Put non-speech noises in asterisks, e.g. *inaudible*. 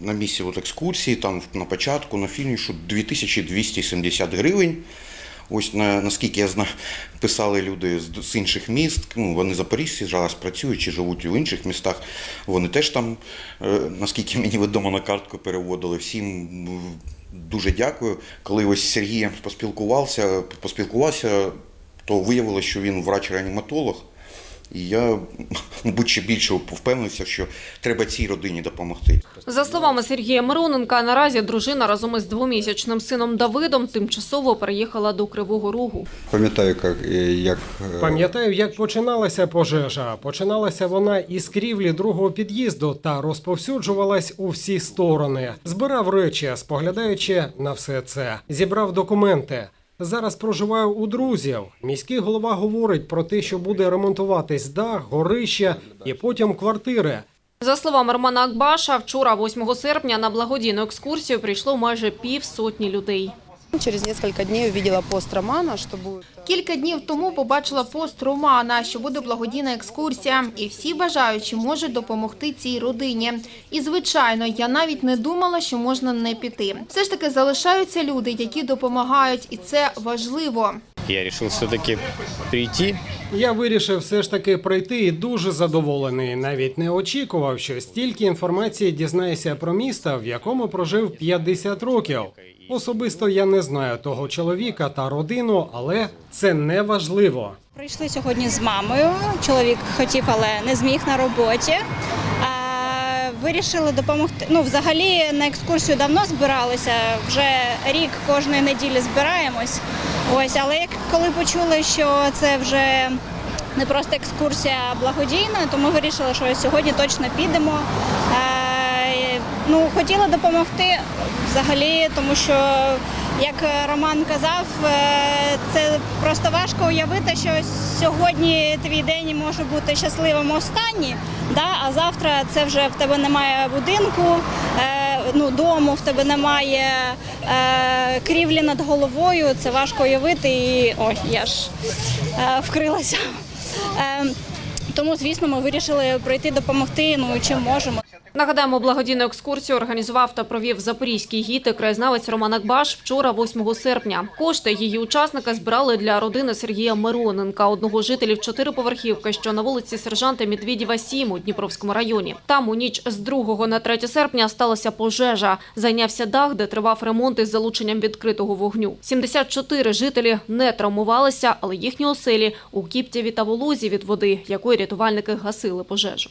На місці от екскурсії, там на початку, на фінішу 2270 гривень. Ось на, наскільки я знаю, *laughs* писали люди з, з інших міст. Ну, вони запоріжці зараз працюють чи живуть у інших містах. Вони теж там, е, наскільки *laughs* мені відомо, на картку переводили. Всім дуже дякую. Коли ось з Сергієм поспілкувався, поспілкувався, то виявилося, що він врач-реаніматолог. І я, *laughs* мабуть, ще більше впевнився, що треба цій родині допомогти. За словами Сергія Мироненка, наразі дружина разом із двомісячним сином Давидом тимчасово переїхала до Кривого Рогу. Пам'ятаю, як, е, як е, Пам'ятаю, як починалася пожежа. Починалася вона із крівлі другого під'їзду та розповсюджувалась у всі сторони. Збирав речі, споглядаючи на все це. Зібрав документи. Зараз проживаю у друзів. Міський голова говорить про те, що буде ремонтуватись дах, горище і потім квартири. За словами Романа Акбаша, вчора, 8 серпня, на благодійну екскурсію прийшло майже півсотні людей. Через несколько днів увидела пост Романа, що буде... Кілька днів тому побачила пост Романа, що буде благодійна екскурсія, і всі бажаючі можуть допомогти цій родині. І звичайно, я навіть не думала, що можна не піти. Все ж таки залишаються люди, які допомагають, і це важливо. Я решил все-таки прийти. Я вирішив все ж таки прийти і дуже задоволений. Навіть не очікував, що стільки інформації дізнаюся про місто, в якому прожив 50 років. Особисто я не знаю того чоловіка та родину, але це не важливо. Прийшли сьогодні з мамою. Чоловік хотів, але не зміг на роботі. Вирішили допомогти. Ну, взагалі на екскурсію давно збиралися. Вже рік кожної неділі збираємось. Ось, але як коли почули, що це вже не просто екскурсія а благодійна, то ми вирішили, що сьогодні точно підемо. Е, Ну, хотіла допомогти взагалі, тому що, як Роман казав, е, це просто важко уявити, що сьогодні твій день може бути щасливим останній, да? а завтра це вже в тебе немає будинку, е, ну, дому, в тебе немає е, крівлі над головою. Це важко уявити. І ой, я ж е, вкрилася. Е, тому, звісно, ми вирішили прийти допомогти, ну чим можемо. Нагадаємо, благодійну екскурсію організував та провів запорізький гід і краєзнавець Роман Акбаш вчора, 8 серпня. Кошти її учасника збирали для родини Сергія Мироненка, одного жителів чотириповерхівки, що на вулиці сержанта Медведєва 7 у Дніпровському районі. Там у ніч з 2 на 3 серпня сталася пожежа. Зайнявся дах, де тривав ремонт із залученням відкритого вогню. 74 жителі не травмувалися, але їхні оселі у Кіптєві та Волозі від води, якої рятувальники гасили пожежу.